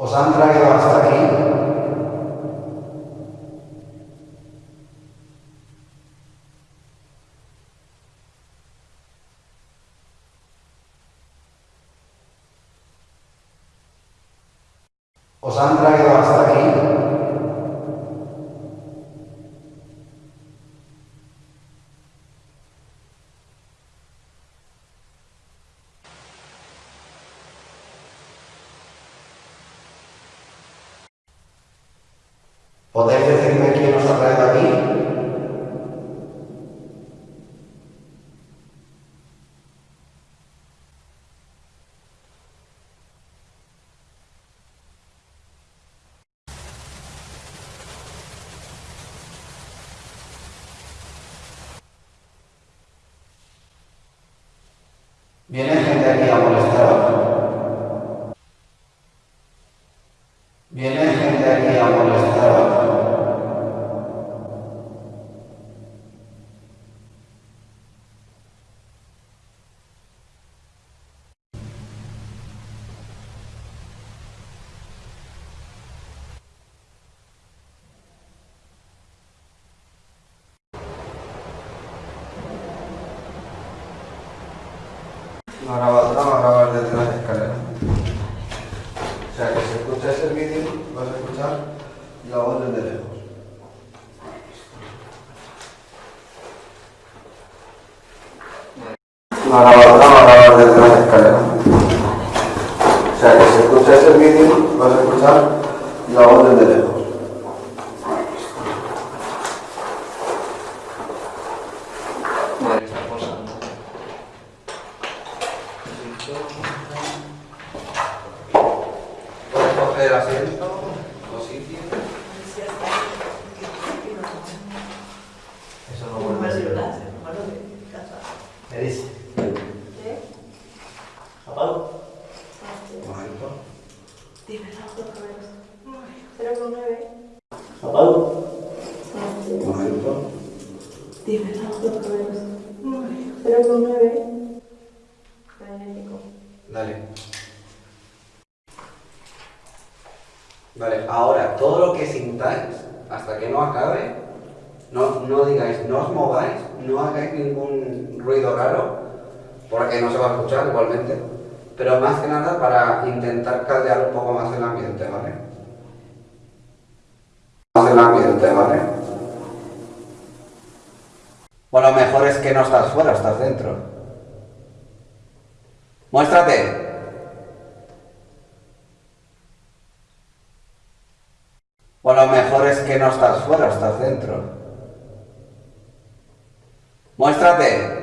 Os han traído hasta aquí. Os han traído hasta aquí. ¿Podéis decirme quién os ha traído aquí? ¿Viene gente aquí a molestaros? ¿Viene gente aquí a molestaros? La grabadora va a grabar desde las escaleras. O sea que si escucháis el vídeo, vas a escuchar la voz desde lejos. La grabadora va a grabar desde las escaleras. O sea que si escucháis el vídeo, vas a escuchar la voz desde lejos. Coger asiento o sitio. Eso no vuelve a ser. ¿Qué dice? ¿Apago? Un momento. Cero con nueve. ¿Apago? Un momento. Cero con nueve. Magnético. Dale. Vale, ahora todo lo que sintáis, hasta que no acabe, no, no digáis, no os mováis, no hagáis ningún ruido raro, porque no se va a escuchar igualmente, pero más que nada para intentar caldear un poco más el ambiente, ¿vale? Más el ambiente, ¿vale? O lo mejor es que no estás fuera, estás dentro. Muéstrate. O lo mejor es que no estás fuera, estás dentro. Muéstrate.